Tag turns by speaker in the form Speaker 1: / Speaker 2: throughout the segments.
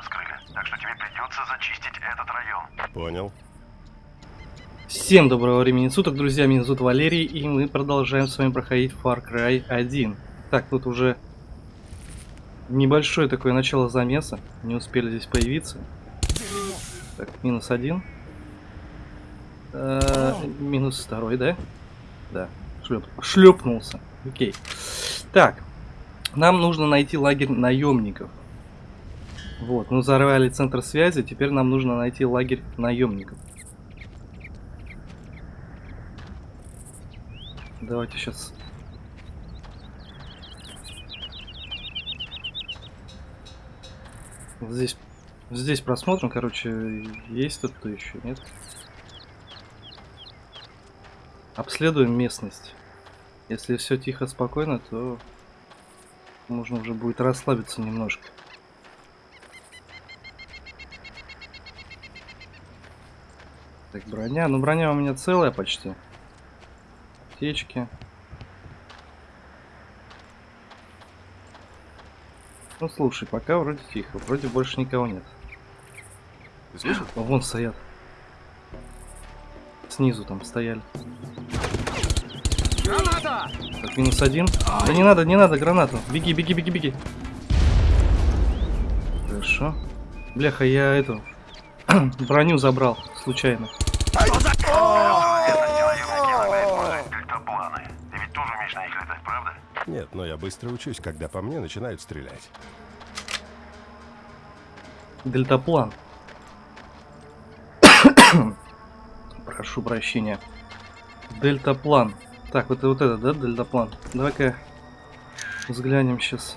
Speaker 1: раскрыли. Так что тебе придется зачистить этот район.
Speaker 2: Понял.
Speaker 3: Всем доброго времени суток, друзья, меня зовут Валерий, и мы продолжаем с вами проходить Far Cry 1. Так, тут уже небольшое такое начало замеса, не успели здесь появиться. Так, минус один. Э, минус второй, да? Да, шлеп, шлепнулся. Окей. Так, нам нужно найти лагерь наемников. Вот, мы взорвали центр связи, теперь нам нужно найти лагерь наемников. Давайте сейчас. Здесь, здесь просмотрим, короче, есть тут кто еще, нет? Обследуем местность. Если все тихо, спокойно, то можно уже будет расслабиться немножко. Так, броня. Ну, броня у меня целая почти аптечки. Ну слушай, пока вроде тихо, вроде больше никого нет.
Speaker 2: Ты слышал?
Speaker 3: О, вон стоят. Снизу там стояли.
Speaker 4: Граната!
Speaker 3: Так, минус один. Да не надо, не надо гранату. Беги, беги, беги, беги. Хорошо. Бляха, я эту броню забрал случайно.
Speaker 1: Наемники иногда используют дельтапланы. Ты ведь тоже умеешь на них летать, правда?
Speaker 2: Нет, но я быстро учусь, когда по мне начинают стрелять.
Speaker 3: Дельтаплан. Прошу прощения. Дельтаплан. Так, вот, вот это, да, дельтаплан? Давай-ка взглянем сейчас.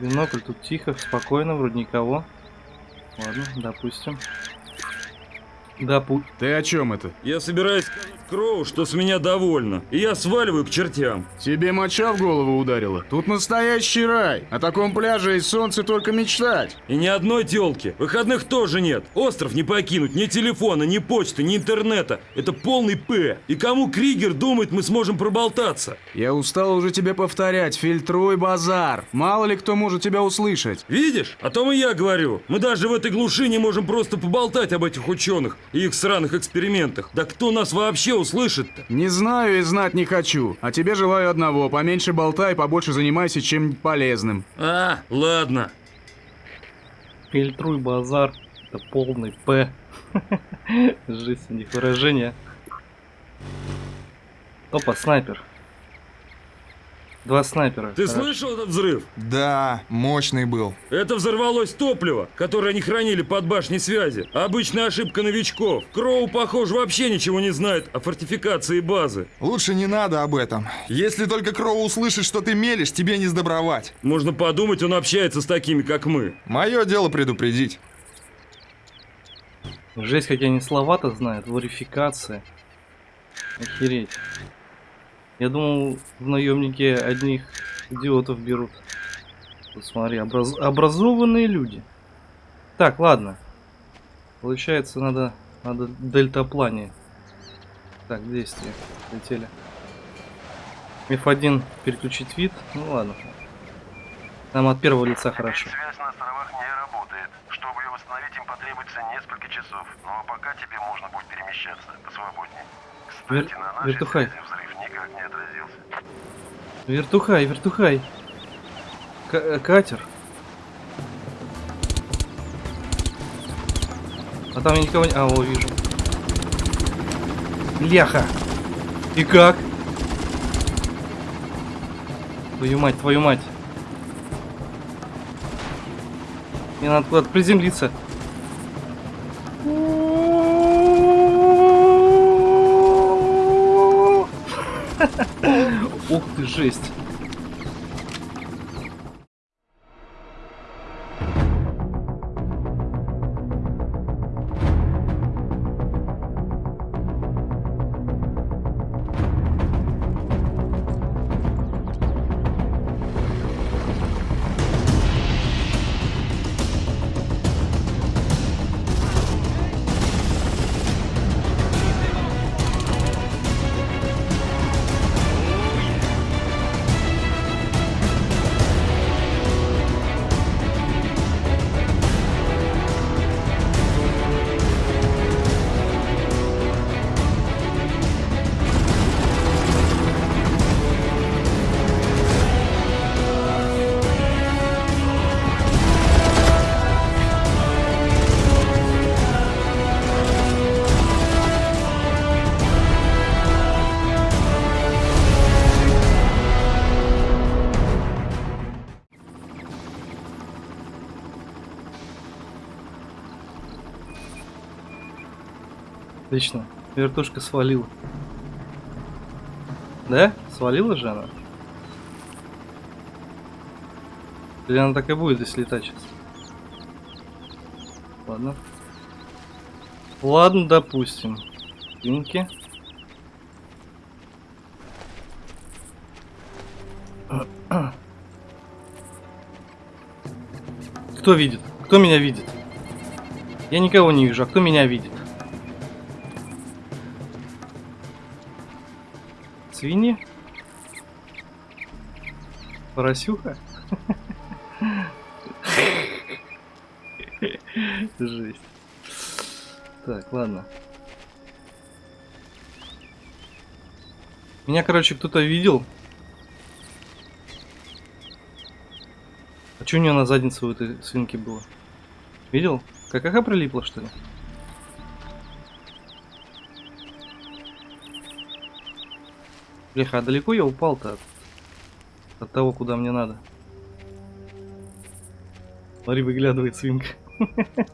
Speaker 3: Бинокль тут тихо, спокойно, вроде никого. Ладно, допустим. Допу...
Speaker 4: Ты о чем это?
Speaker 5: Я собираюсь сказать Кроу, что с меня довольно, и я сваливаю к чертям.
Speaker 4: Тебе моча в голову ударила? Тут настоящий рай. О таком пляже и солнце только мечтать.
Speaker 5: И ни одной телки. Выходных тоже нет. Остров не покинуть, ни телефона, ни почты, ни интернета. Это полный П. И кому Кригер думает, мы сможем проболтаться?
Speaker 4: Я устал уже тебе повторять, фильтруй базар. Мало ли кто может тебя услышать.
Speaker 5: Видишь? О том и я говорю. Мы даже в этой глуши не можем просто поболтать об этих ученых и их сраных экспериментах. Да кто нас вообще услышит-то?
Speaker 4: Не знаю и знать не хочу. А тебе желаю одного. Поменьше болтай, побольше занимайся чем полезным.
Speaker 5: А, ладно.
Speaker 3: Фильтруй базар. Это полный П. Жизнь у них выражение. Опа, снайпер. Два снайпера.
Speaker 5: Ты
Speaker 3: Хорошо.
Speaker 5: слышал этот взрыв?
Speaker 6: Да, мощный был.
Speaker 5: Это взорвалось топливо, которое они хранили под башней связи. Обычная ошибка новичков. Кроу, похоже, вообще ничего не знает о фортификации базы.
Speaker 6: Лучше не надо об этом. Если только Кроу услышит, что ты мелешь, тебе не сдобровать.
Speaker 5: Можно подумать, он общается с такими, как мы.
Speaker 6: Мое дело предупредить.
Speaker 3: Жесть, как они слова-то знают. Варификация. Охереть. Я думал, в наемнике одних идиотов берут. Вот смотри, образ- образованные люди. Так, ладно. Получается, надо, надо дельтаплане. Так, действие. Летели. F1 переключить вид. Ну ладно. Нам от первого лица хорошо.
Speaker 1: Связь на островах не работает. Чтобы ее восстановить, им потребуется несколько часов. Ну а пока тебе можно будет перемещаться посвободнее. Кстати,
Speaker 3: Вер-
Speaker 1: на нашей
Speaker 3: вертухай.
Speaker 1: взрыв никак не отразился.
Speaker 3: Вертухай, вертухай. К- э, катер. А там я никого не... А, о, вижу. Ляха. И как? Твою мать, твою мать. Мне надо куда-то приземлиться. Ух ты, жесть. Отлично. Вертушка свалила. Да? Свалила же она? Или она так и будет здесь летать сейчас? Ладно. Ладно, допустим. Винки. Кто видит? Кто меня видит? Я никого не вижу, а кто меня видит? Свиньи? Поросюха? Жесть. Так, ладно. Меня, короче, кто-то видел. А что у нее на заднице у этой свинки было? Видел? Какаха прилипла, что ли? Бляха, а далеко я упал-то от, от того, куда мне надо? Смотри, выглядывает свинка.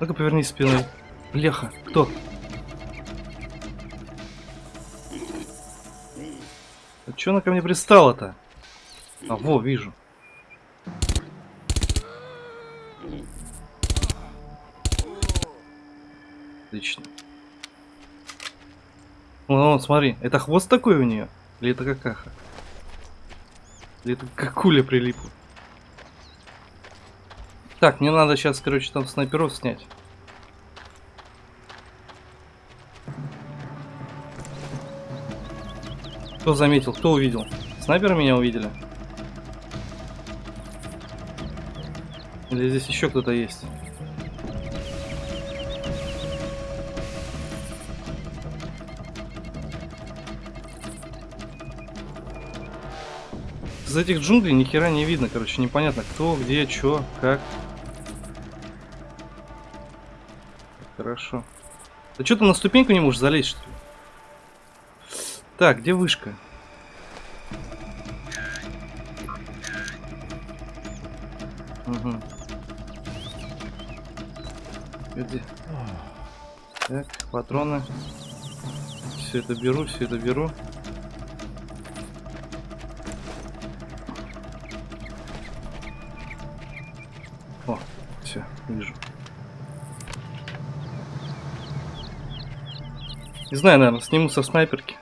Speaker 3: Ну-ка, повернись спиной. Бляха, кто? А чё она ко мне пристала-то? А, во, вижу. Отлично. Вон, смотри, это хвост такой у нее? Или это какаха? Или это какуля прилипла? Так, мне надо сейчас, короче, там снайперов снять. Кто заметил? Кто увидел? Снайперы меня увидели? Или здесь еще кто-то есть? Из этих джунглей ни хера не видно, короче, непонятно кто, где, чё, как. Хорошо. Ты что, ты на ступеньку не можешь залезть, что ли? Так, где вышка? Угу. Где? Так, патроны. Все это беру, все это беру. Не знаю, наверное, сниму со снайперки.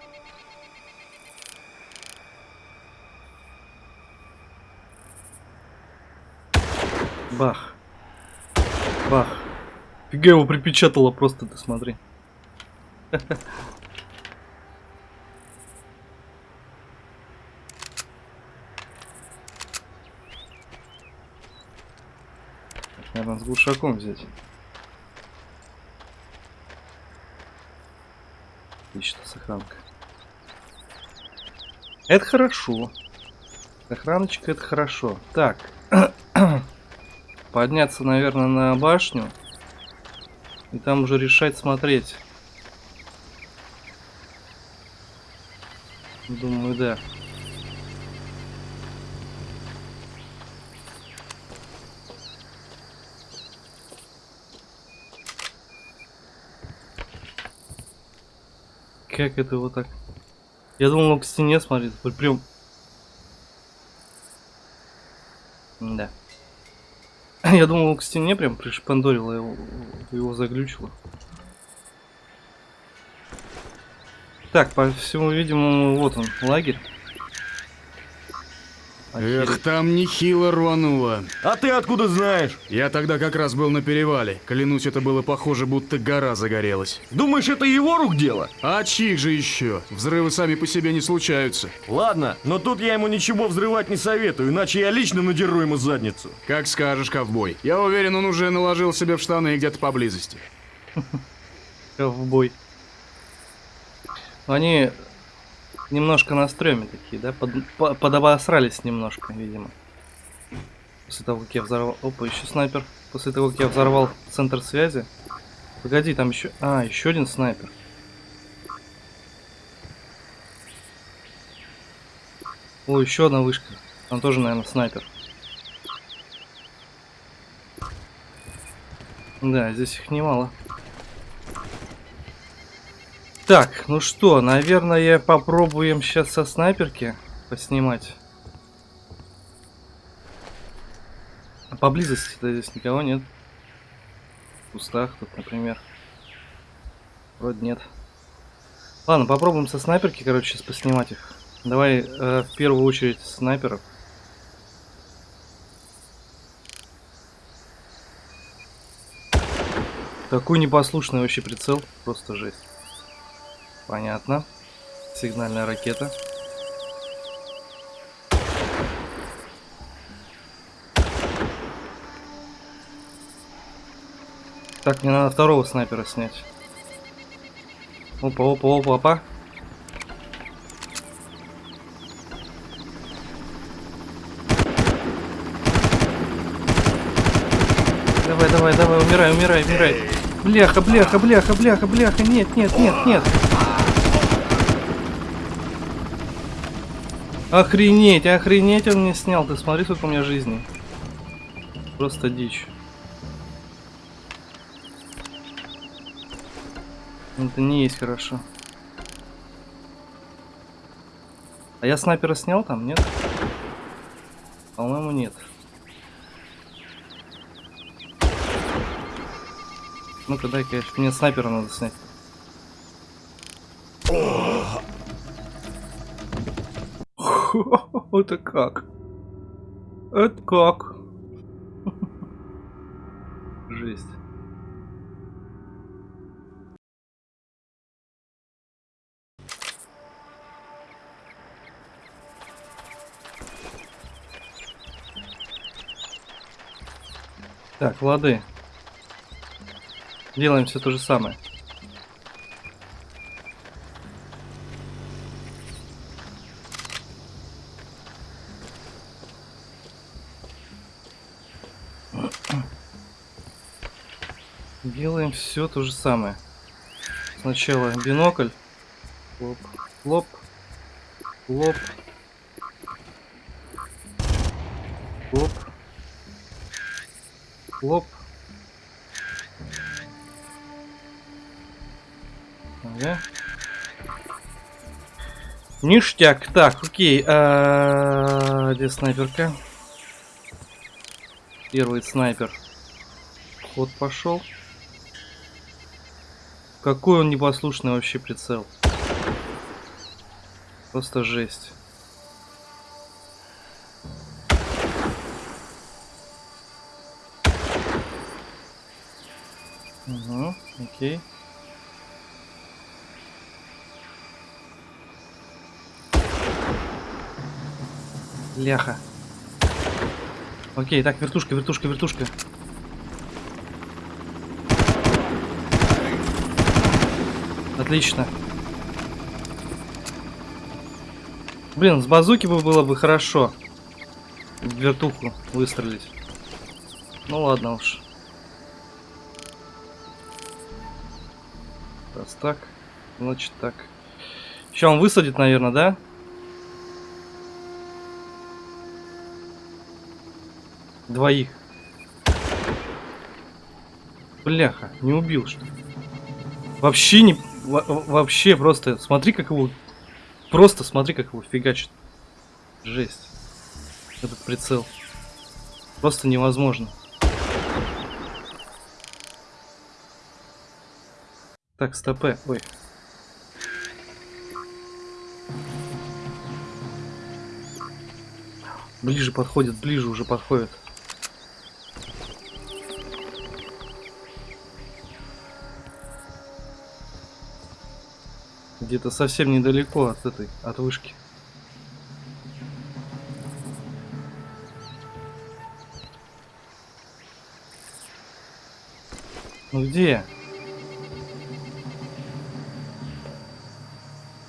Speaker 3: Бах. Бах. Фига его припечатало просто, ты смотри. Наверное, с глушаком взять. Отлично, сохранка. Это хорошо. Охраночка это хорошо. Так. Подняться, наверное, на башню. И там уже решать смотреть. Думаю, да. Как это вот так? Я думал, он к стене смотрит. Прям... Да. Я думал, он к стене прям пришпандорила его, его заглючило. Так, по всему видимому, вот он, лагерь.
Speaker 4: Эх, там нехило рвануло.
Speaker 5: А ты откуда знаешь?
Speaker 4: Я тогда как раз был на перевале. Клянусь, это было похоже, будто гора загорелась.
Speaker 5: Думаешь, это его рук дело?
Speaker 4: А чьих же еще? Взрывы сами по себе не случаются.
Speaker 5: Ладно, но тут я ему ничего взрывать не советую, иначе я лично надеру ему задницу.
Speaker 4: Как скажешь, ковбой. Я уверен, он уже наложил себе в штаны где-то поблизости.
Speaker 3: Ковбой. Они немножко на стреме такие, да? Под, по- подобосрались немножко, видимо. После того, как я взорвал... Опа, еще снайпер. После того, как я взорвал центр связи. Погоди, там еще... А, еще один снайпер. О, еще одна вышка. Там тоже, наверное, снайпер. Да, здесь их немало. Так, ну что, наверное, попробуем сейчас со снайперки поснимать. А Поблизости-то здесь никого нет. В кустах тут, например. Вроде нет. Ладно, попробуем со снайперки, короче, сейчас поснимать их. Давай э, в первую очередь снайперов. Какой непослушный вообще прицел. Просто жесть. Понятно. Сигнальная ракета. Так, мне надо второго снайпера снять. Опа, опа, опа, опа. Давай, давай, давай, умирай, умирай, умирай. Бляха, бляха, бляха, бляха, бляха. Нет, нет, нет, нет. Охренеть, охренеть он мне снял. Ты смотри, сколько у меня жизни. Просто дичь. Это не есть хорошо. А я снайпера снял там, нет? По-моему, нет. Ну-ка, дай-ка, мне снайпера надо снять. Это как? Это как? Жесть. Так, лады. Делаем все то же самое. Все то же самое. Сначала бинокль. Лоп, лоп, лоп, лоп, лоп. Ага. Ништяк. Так, окей. А, Где снайперка? Первый снайпер. Ход пошел. Какой он непослушный вообще прицел. Просто жесть. Угу, окей. Ляха. Окей, так, вертушка, вертушка, вертушка. Отлично. Блин, с базуки бы было бы хорошо. В вертуху выстрелить. Ну ладно уж. Раз так, значит так. Сейчас он высадит, наверное, да? Двоих. Бляха, не убил что? Вообще не... во- вообще просто... Смотри, как его... Просто смотри, как его фигачит. Жесть. Этот прицел. Просто невозможно. Так, стопе. Ой. Ближе подходит, ближе уже подходит. Где-то совсем недалеко от этой, от вышки. Ну где?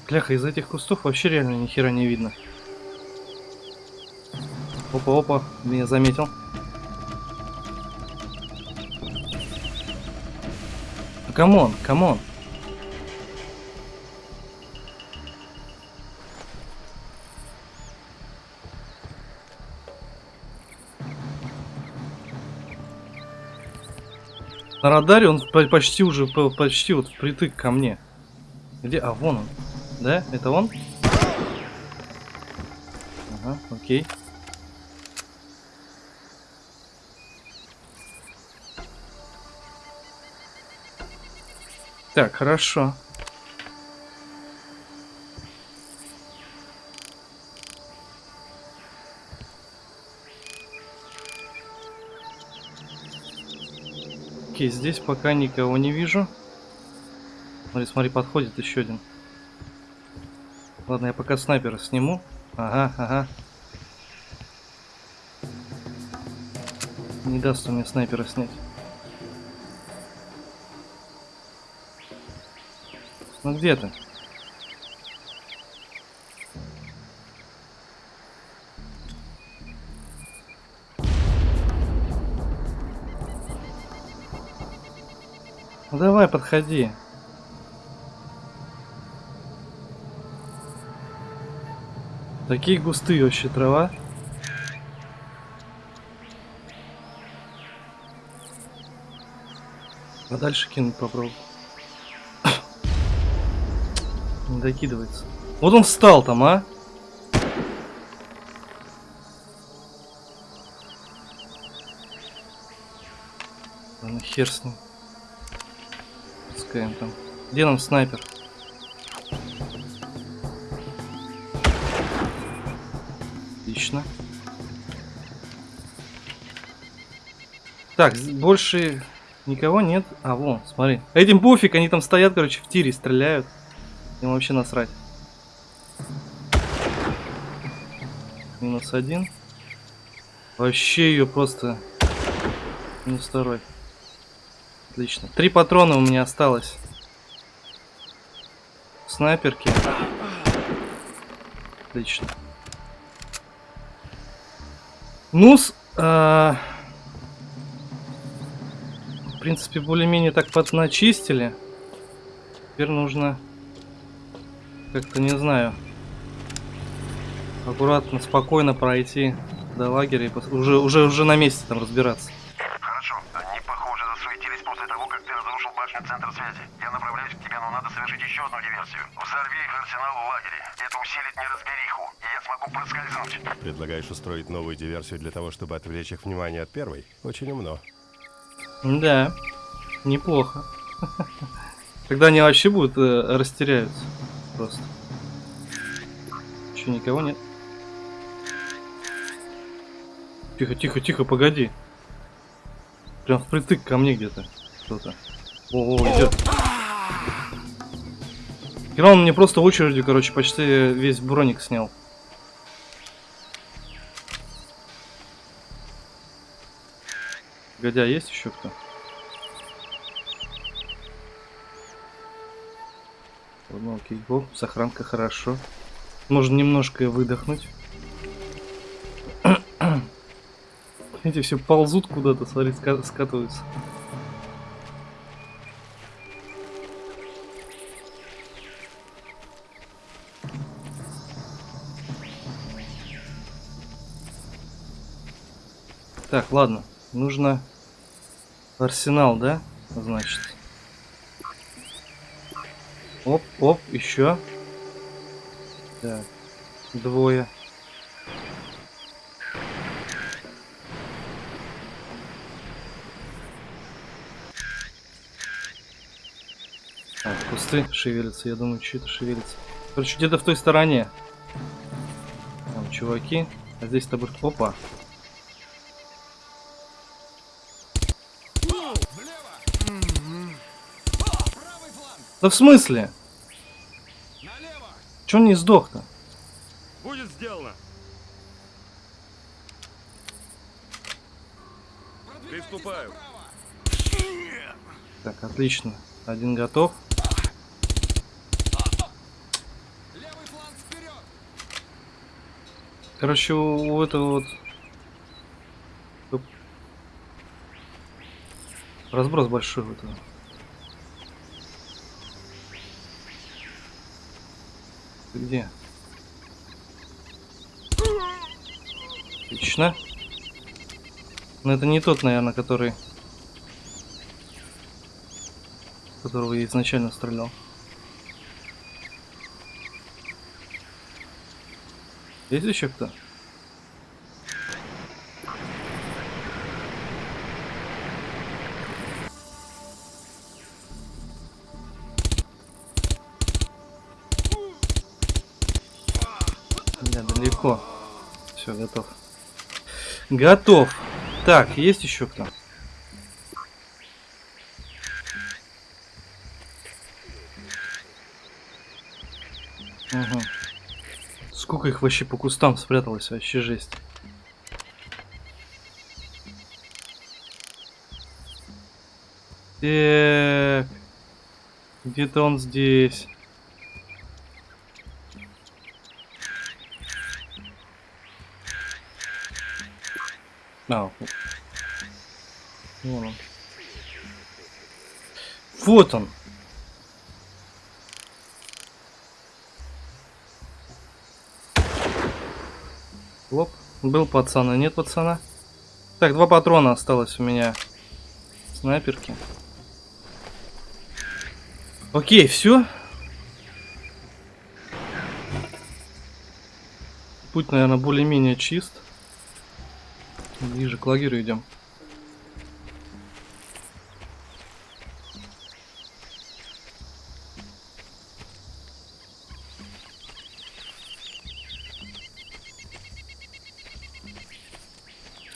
Speaker 3: Кляха, из этих кустов вообще реально ни хера не видно. Опа, опа, меня заметил. Come on, come on. На радаре он по- почти уже по- почти вот впритык ко мне. Где? А, вон он. Да? Это он? Ага, окей. Так, хорошо. Окей, здесь пока никого не вижу. Смотри, смотри, подходит еще один. Ладно, я пока снайпера сниму. Ага, ага. Не даст он мне снайпера снять. Ну где ты? Давай, подходи. Такие густые вообще трава. А дальше кинуть попробую. Не докидывается. Вот он встал там, а? Ладно, хер с ним. Он там. Где нам снайпер? Отлично. Так, больше никого нет. А, вон, смотри. Этим пофиг, они там стоят, короче, в тире стреляют. Им вообще насрать. Минус один. Вообще ее просто... Минус второй. Отлично. Три патрона у меня осталось. Снайперки. Отлично. Ну-с, а, в принципе, более-менее так подначистили. Теперь нужно как-то, не знаю, аккуратно, спокойно пройти до лагеря и уже, уже, уже на месте там разбираться.
Speaker 1: Хорошо, они, похоже, засуетились после того, как ты разрушил башню центра связи. Я направляюсь к тебе, но надо совершить еще одну диверсию. Взорви их арсенал в лагере. Это усилит неразбериху, и я смогу проскользнуть.
Speaker 2: Предлагаешь устроить новую диверсию для того, чтобы отвлечь их внимание от первой? Очень умно.
Speaker 3: Да, неплохо. Тогда они вообще будут э, растеряются. Просто. Еще никого нет. Тихо, тихо, тихо, погоди. Прям впритык ко мне где-то. Кто-то. О, о, идет. Хера мне просто очередью, короче, почти весь броник снял. А есть еще кто? Окей. О, сохранка хорошо. Можно немножко выдохнуть. Эти все ползут куда-то, смотри, ска- скатываются. Так, ладно. Нужно арсенал, да? Значит. Оп, оп, еще. Так, двое. Так, кусты шевелятся, я думаю, что это шевелится. Короче, где-то в той стороне. Там чуваки. А здесь тобой... Опа. Да в смысле? Че он не сдох-то?
Speaker 5: Будет сделано. Приступаю.
Speaker 3: Так, отлично. Один готов. Короче, у, у этого вот... Разброс большой у этого. Ты где? Отлично. Но ну, это не тот, наверное, который... Которого я изначально стрелял. Есть еще кто? Готов. Так, есть еще кто? Угу. Сколько их вообще по кустам спряталось, вообще жесть. Где-то он здесь. А, вон он. Вот он. Лоп. Был пацан, а нет пацана. Так, два патрона осталось у меня. Снайперки. Окей, все. Путь, наверное, более-менее чист. Ближе к лагерю идем.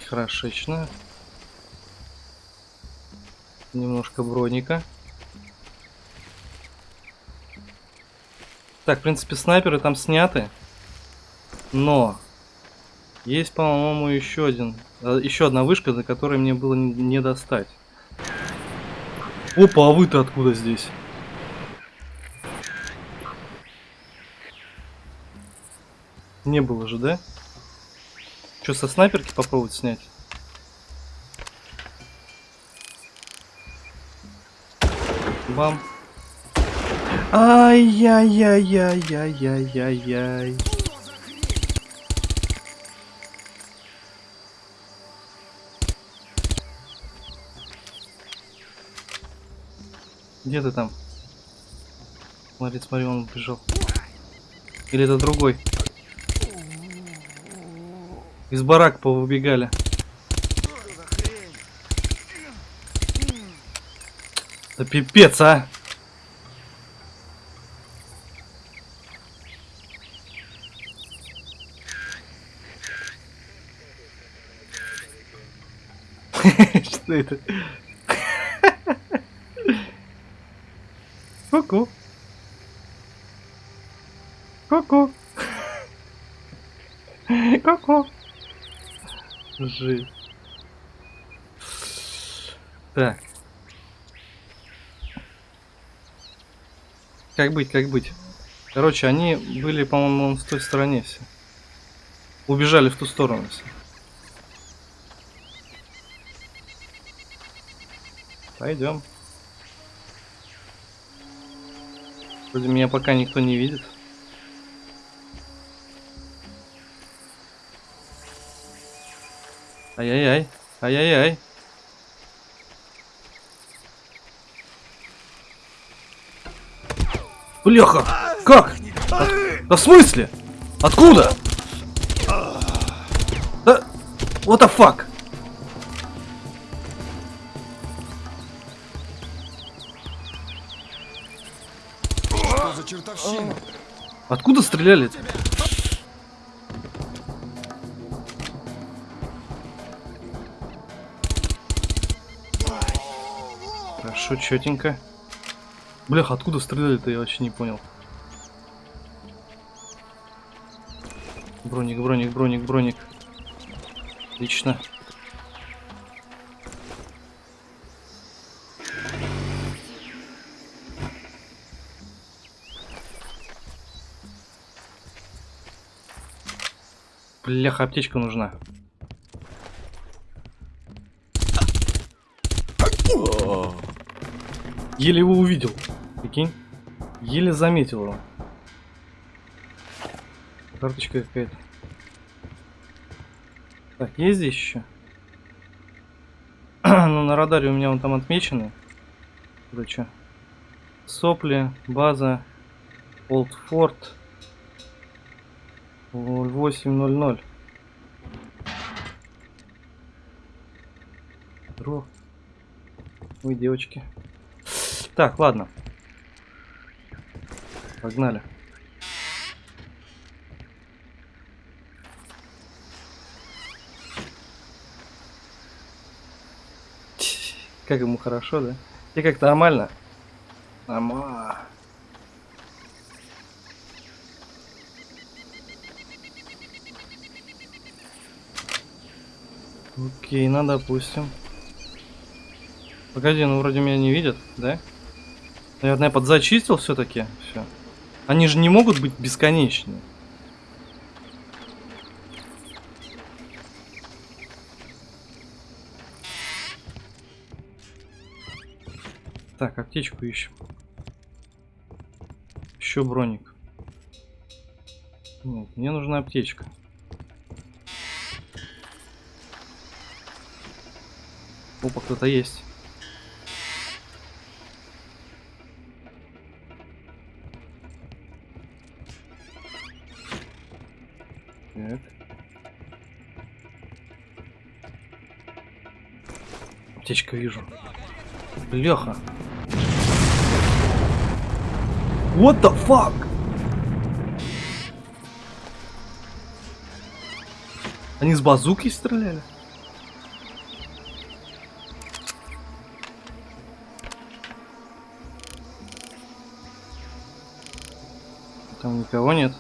Speaker 3: Хорошечно. Немножко броника. Так, в принципе, снайперы там сняты. Но есть, по-моему, еще один, еще одна вышка, за которой мне было не, достать. Опа, а вы-то откуда здесь? Не было же, да? Что, со снайперки попробовать снять? Бам. Ай-яй-яй-яй-яй-яй-яй. Где ты там? Смотри, смотри, он убежал. Или это другой? Из барак повыбегали. Да пипец, а! Что это? Ку-ку. Ку-ку. Ку-ку. Жесть. Так. Как быть, как быть? Короче, они были, по-моему, в той стороне все. Убежали в ту сторону все. Пойдем. Вроде меня пока никто не видит. Ай-яй-яй. Ай-яй-яй. Бляха! Как? От- Да в смысле? Откуда? Да... What the fuck?
Speaker 6: Чертовщина?
Speaker 3: Откуда стреляли? -то? Хорошо, четенько. Блях, откуда стреляли-то, я вообще не понял. Броник, броник, броник, броник. Отлично. Бляха, аптечка нужна. Еле его увидел. Прикинь. Еле заметил его. Карточка какая-то. Так, есть здесь еще? ну, на радаре у меня он там отмечены. Что? Сопли, база, Олдфорд. 08.00. Здорово. Ой, девочки. Так, ладно. Погнали. Как ему хорошо, да? И как нормально? Нормально. Окей, ну допустим. Погоди, ну вроде меня не видят, да? Наверное, я подзачистил все-таки. Все. Они же не могут быть бесконечны. Так, аптечку ищем. Еще броник. Нет, мне нужна аптечка. Опа, кто-то есть. Аптечка вижу. Леха. What the fuck? Они с базуки стреляли? Там никого нет.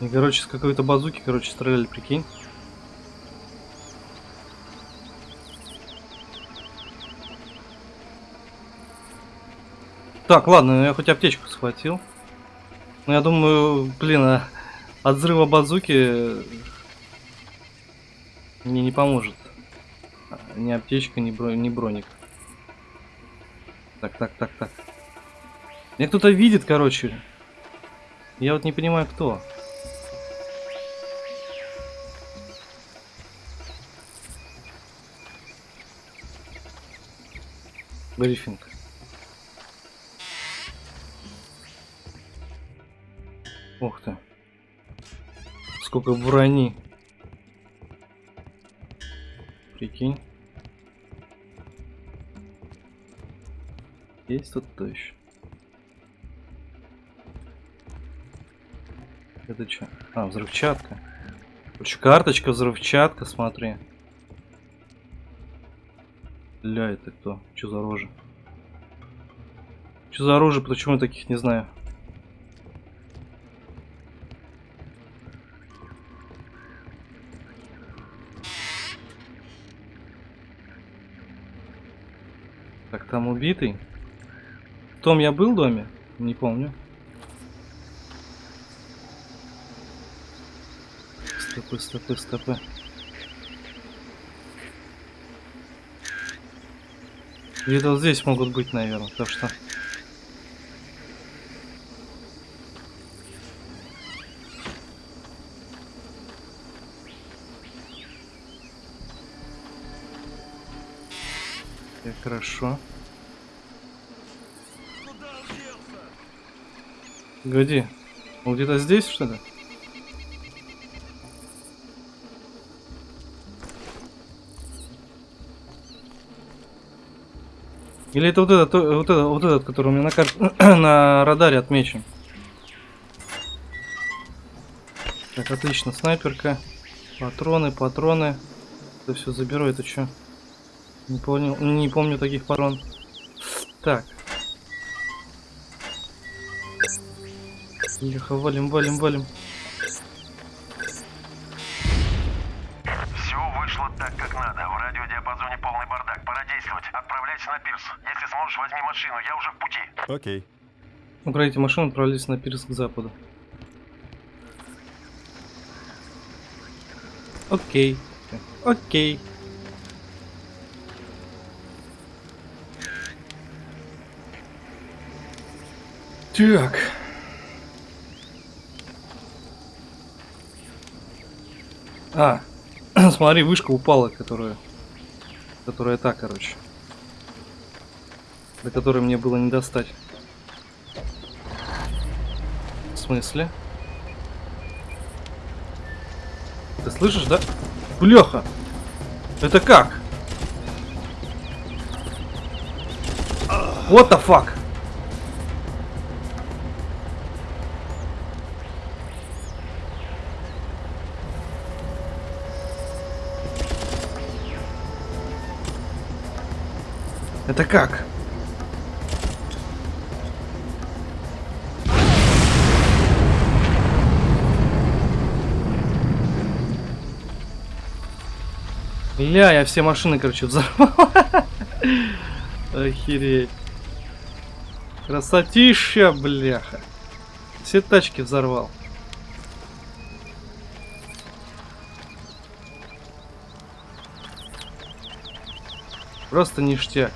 Speaker 3: И, короче, с какой-то базуки, короче, стреляли, прикинь. Так, ладно, я хоть аптечку схватил. Но я думаю, блин, а от взрыва базуки мне не поможет. Ни аптечка, ни, бро... ни броник. Так, так, так, так. Меня кто-то видит, короче. Я вот не понимаю, кто. Брифинг. Сколько брони. Прикинь. Есть тут кто еще? Это что? А, взрывчатка. Короче, карточка, взрывчатка, смотри. Ля, это кто? Что за рожа? Что за рожа? Почему я таких не знаю? Так, там убитый. В том я был доме? Не помню. Стопы, стопы, стопы. Где-то вот здесь могут быть, наверное, то что... Так, хорошо. Погоди. Он где-то здесь, что ли? Или это вот этот, вот этот, вот этот, который у меня на, карте, на радаре отмечен? Так, отлично, снайперка. Патроны, патроны. Это все заберу, это что? Не понял, не помню таких патрон. Так. Леха, валим, валим, валим.
Speaker 1: Все вышло так, как надо. В радиодиапазоне полный бардак. Пора действовать. Отправляйся на пирс. Если сможешь, возьми машину. Я уже в пути.
Speaker 2: Окей.
Speaker 3: Украдите машину, отправились на пирс к западу. Окей. Окей. Так. А, смотри, вышка упала, которая... Которая та, короче. До которой мне было не достать. смысле? Ты слышишь, да? Бляха! Это как? What the fuck? Это как? Ля, я все машины, короче, взорвал. Охереть. Красотища, бляха. Все тачки взорвал. Просто ништяк.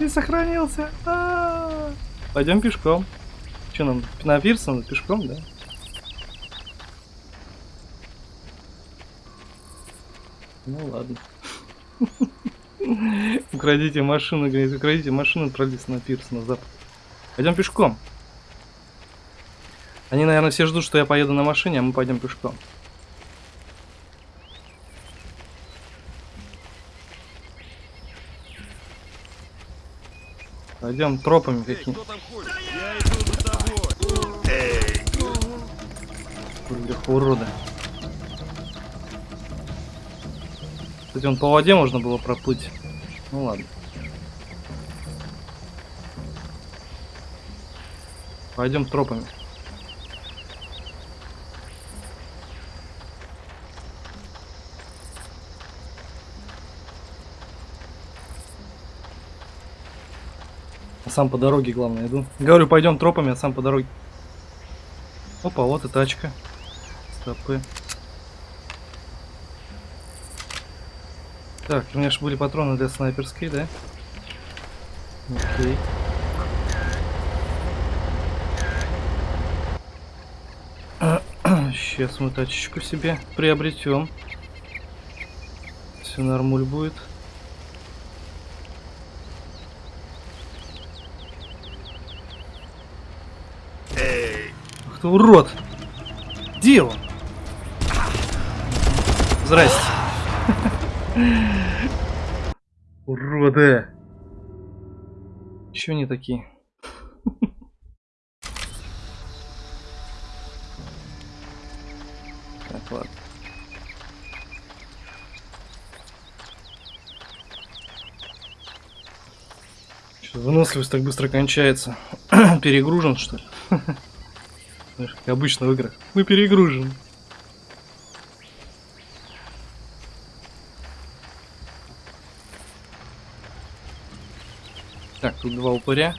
Speaker 3: Че сохранился? Пойдем пешком. Че нам, на Пирсон пешком, да? Ну ладно. Украдите машину, говорит, украдите машину, пролез на пирс на запад. Пойдем пешком. Они, наверное, все ждут, что я поеду на машине, а мы пойдем пешком. Пойдем тропами какими. Бляха, урода. Кстати, он по воде можно было проплыть. Ну ладно. Пойдем тропами. Сам по дороге, главное, иду. Говорю, пойдем тропами, а сам по дороге. Опа, вот и тачка. Стопы. Так, у меня же были патроны для снайперской, да? Окей. Сейчас мы тачечку себе приобретем. Все нормуль будет. Ты урод! Где он? Здрасте. Уроды! Чё они такие? Так, ладно. Выносливость так быстро кончается? Перегружен, что ли? Обычно в играх. Мы перегружены. Так, тут два упыря.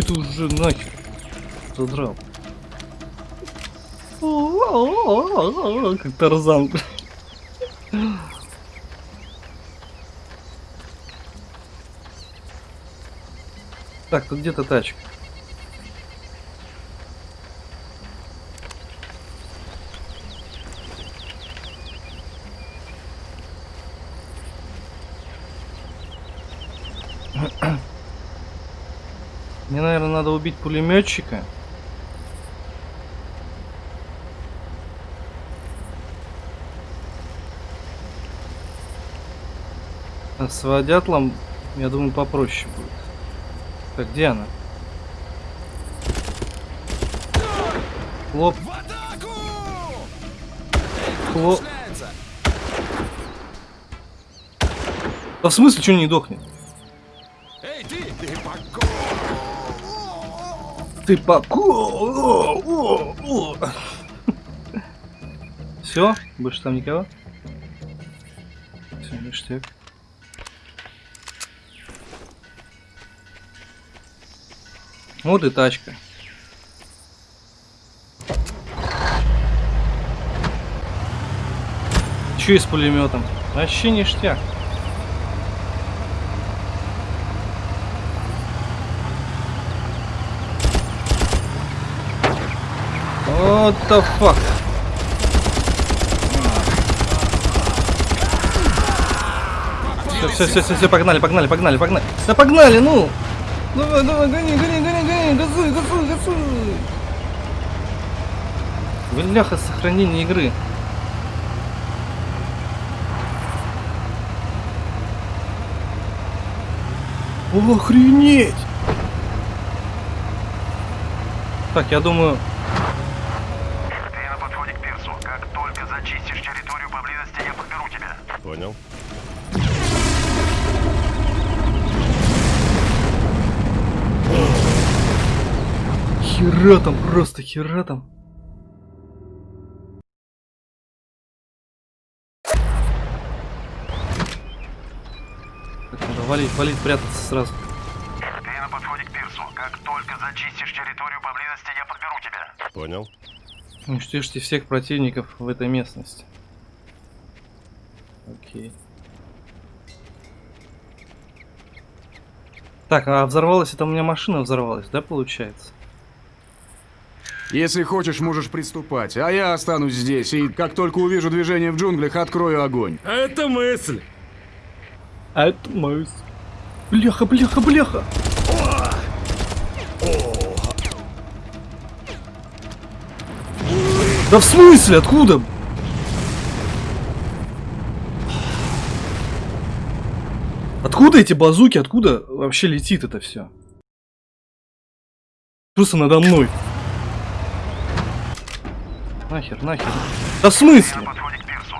Speaker 3: Ты уже нахер. Задрал. Как Тарзан. Так, тут где-то тачка. Мне, наверное, надо убить пулеметчика. А с водятлом, я думаю, попроще будет. Так, где она? Хлоп. Хлоп. Да в смысле, что не дохнет?
Speaker 6: Эй, ты! Ты поко...
Speaker 3: Ты по... Все? Больше там никого? Вот и тачка. Еще и с пулеметом. Вообще ништяк. What the fuck? Все, все, все, все, все, погнали, погнали, погнали, погнали. Да погнали, ну! Давай, давай, гони, гони, гони, гони газуй, газуй, газуй. Бляха, сохранение игры. Охренеть! Так, я думаю,
Speaker 1: Ты на подходе к пирсу. Как только зачистишь территорию поблизости, я подберу тебя.
Speaker 2: Понял.
Speaker 3: Хера там, просто хера там. Так, надо валить, валить, прятаться сразу.
Speaker 1: Ты на подходе к пирсу. Как только зачистишь территорию поблизости, я подберу тебя.
Speaker 2: Понял.
Speaker 3: Уничтожьте всех противников в этой местности. Окей. Так, а взорвалась это у меня машина взорвалась, да, получается?
Speaker 4: Если хочешь, можешь приступать, а я останусь здесь, и как только увижу движение в джунглях, открою огонь.
Speaker 5: Это мысль.
Speaker 3: Это мой. Бляха, бляха, бляха! Да в смысле? Откуда? Откуда эти базуки? Откуда вообще летит это все? Просто надо мной. Нахер, нахер. Да в смысле?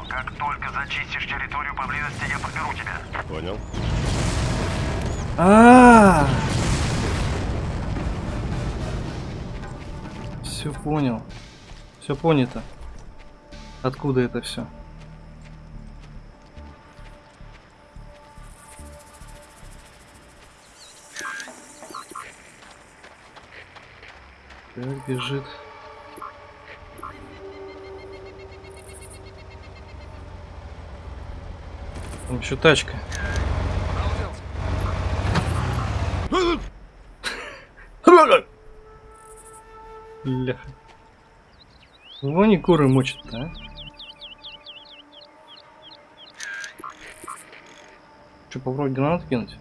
Speaker 1: Как только зачистишь территорию поблизости, я подберу тебя.
Speaker 2: Понял.
Speaker 3: А. Все понял. Все понято. Откуда это все? Так, бежит. Там еще тачка. Бляха. Его не куры мочат, а? Че, попробовать гранат кинуть?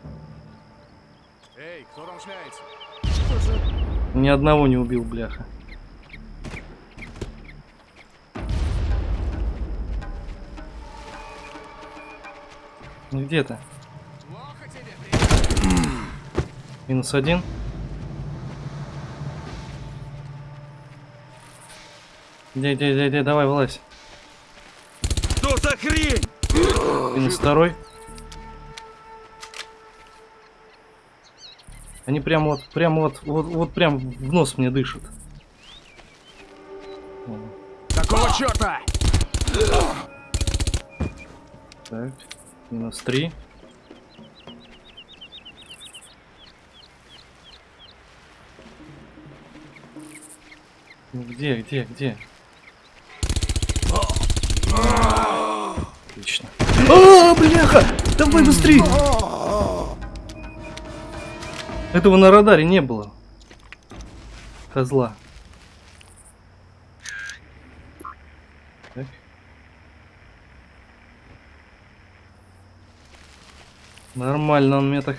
Speaker 4: Эй, кто там шляется?
Speaker 3: Ни одного не убил, бляха. Ну где ты? Минус один. Где, где, где, где, давай, вылазь.
Speaker 5: Что за хрень?
Speaker 3: Минус второй. Они прям вот, прям вот, вот, вот прям в нос мне дышат.
Speaker 4: Какого черта?
Speaker 3: Так, минус три. Ну где, где, где? Отлично. А, бляха! Давай быстрее! Этого на радаре не было. Козла. Нормально он мне так.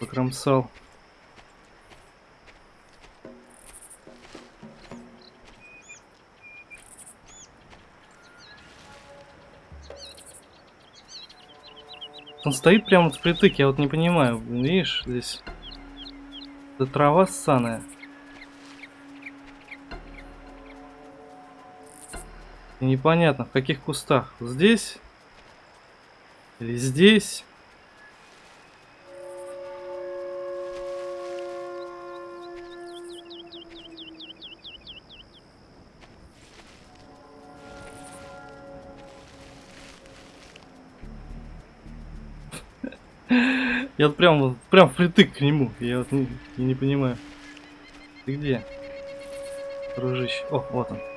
Speaker 3: Покромсал. Он стоит прямо вот впритык, я вот не понимаю. Видишь, здесь... Это трава ссаная. Непонятно, в каких кустах. Здесь? Или здесь? Я вот прям, прям впритык к нему. Я вот не, не понимаю. Ты где? Дружище. О, вот он.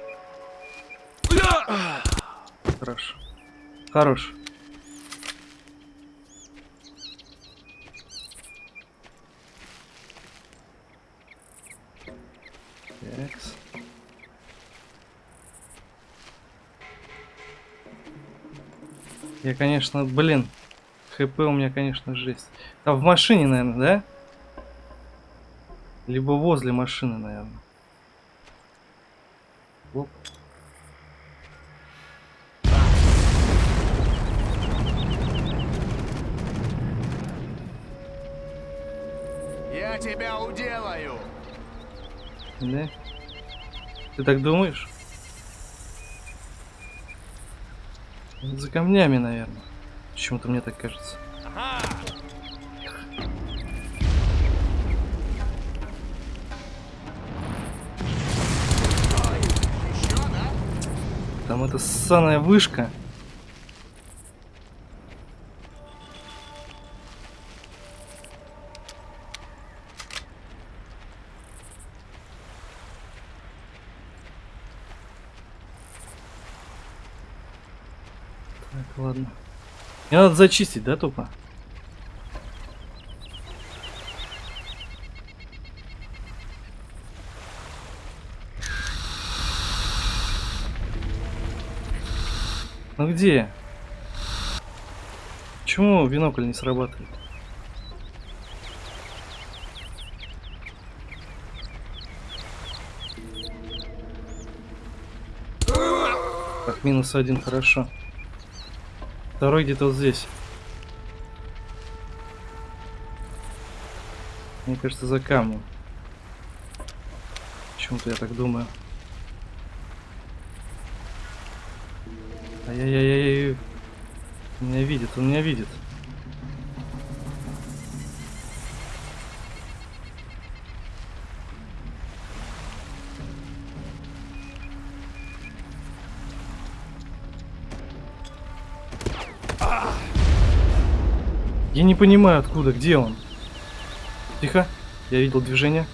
Speaker 3: Хорошо. Хорош. Такс. Я, конечно, блин, хп у меня, конечно, жесть. А в машине, наверное, да? Либо возле машины, наверное. Оп. Да? Ты так думаешь? За камнями, наверное. Почему-то мне так кажется. Там эта ссаная вышка. Так, ладно. Мне надо зачистить, да, тупо? Ну где? Почему бинокль не срабатывает? Так, минус один, хорошо. Второй где-то вот здесь. Мне кажется, за камнем. Почему-то я так думаю. Ай-яй-яй-яй. Он меня видит, он меня видит. Не понимаю, откуда, где он. Тихо, я видел движение.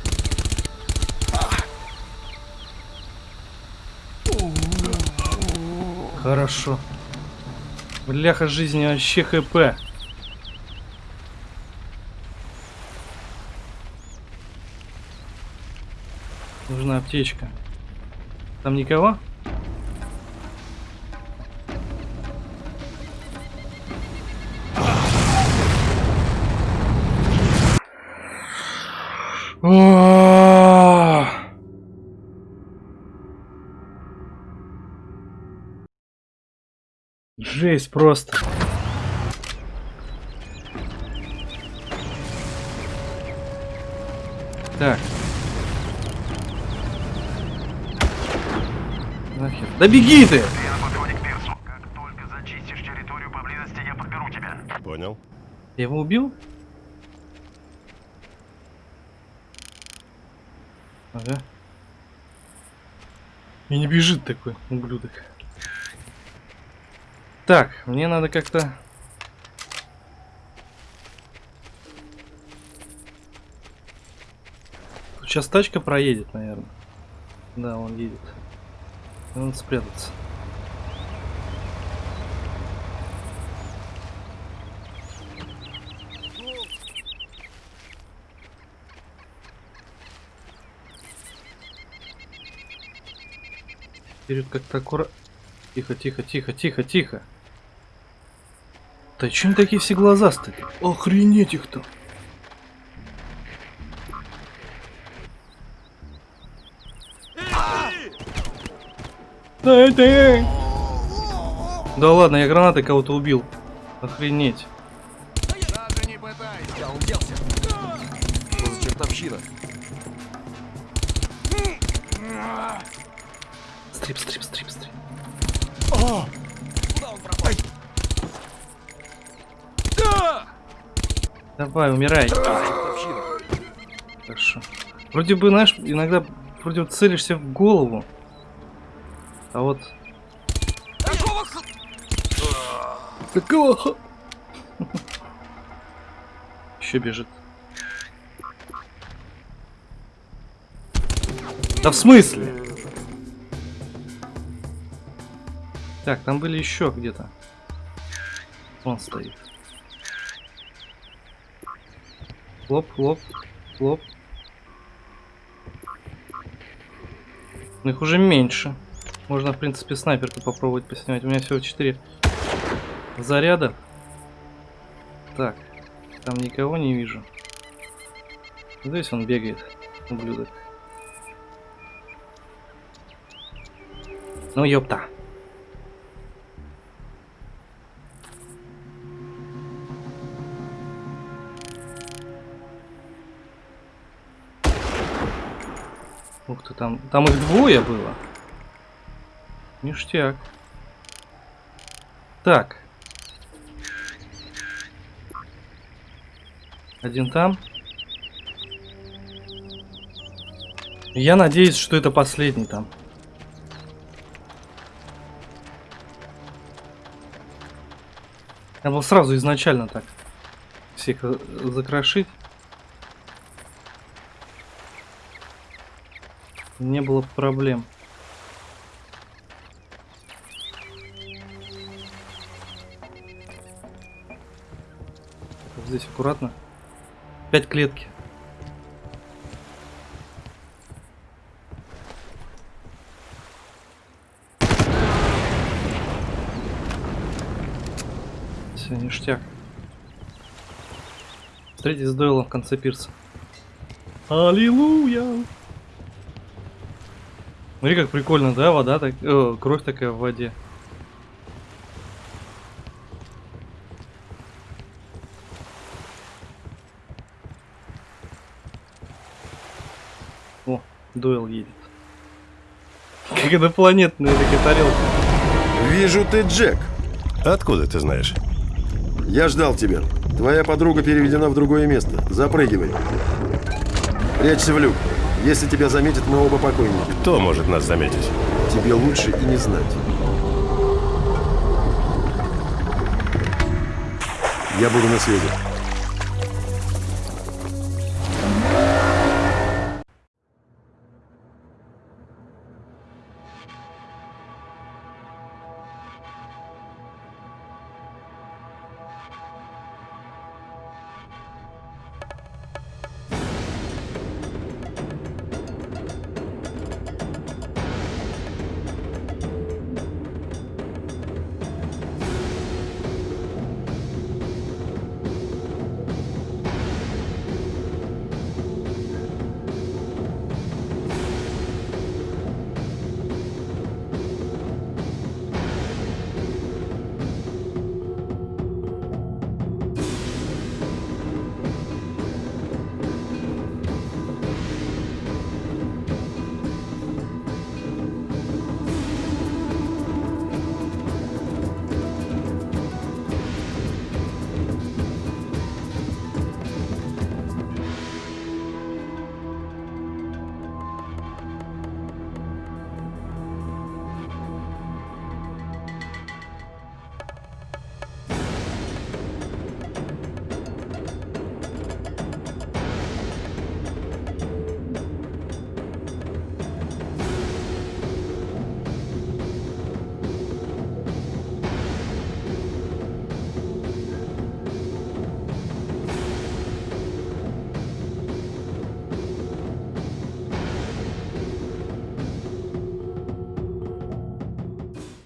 Speaker 3: Хорошо. Бляха жизни вообще хп. Нужна аптечка. Там никого? Жесть просто. Так. Нахер. Да беги ты!
Speaker 1: Ты на подходе к пирсу. Как только зачистишь территорию поблизости, я подберу тебя.
Speaker 2: Понял.
Speaker 3: Я его убил? Ага. И не бежит такой ублюдок. Так, мне надо как-то... Сейчас тачка проедет, наверное. Да, он едет. Надо спрятаться. Вперед как-то аккуратно. Тихо, тихо, тихо, тихо, тихо. Да чем такие все глазастые? Охренеть их-то. Дай ты! Да ладно, я гранатой кого-то убил. Охренеть.
Speaker 4: Даже не пытайся.
Speaker 7: Я уделся. Что за чертовщина?
Speaker 3: Стрип, стрип, стрип, стрип.
Speaker 7: Куда он пропал?
Speaker 3: Давай, умирай. Хорошо. Вроде бы, знаешь, иногда вроде бы целишься в голову. А вот...
Speaker 7: Какого.
Speaker 3: Еще бежит. Да в смысле? Так, там были еще где-то. Он стоит. Хлоп, хлоп, хлоп. Но их уже меньше. Можно, в принципе, снайперку попробовать поснимать. У меня всего 4 заряда. Так, там никого не вижу. Здесь он бегает, ублюдок. Ну ёпта. Ты, там, там их двое было. Ништяк. Так. Один там. Я надеюсь, что это последний там. Надо было сразу изначально так всех э, закрошить. Не было проблем. Здесь аккуратно. Пять клетки. Все, ништяк. Встретить с в конце пирса. Аллилуйя! Смотри, как прикольно, да, вода так, э, кровь такая в воде. О, Дойл едет. Как инопланетная такая тарелка.
Speaker 1: Вижу, ты Джек.
Speaker 2: Откуда ты знаешь?
Speaker 1: Я ждал тебя. Твоя подруга переведена в другое место. Запрыгивай. Прячься в люк. Если тебя заметят, мы оба покойники.
Speaker 2: Кто может нас заметить?
Speaker 1: Тебе лучше и не знать. Я буду на связи.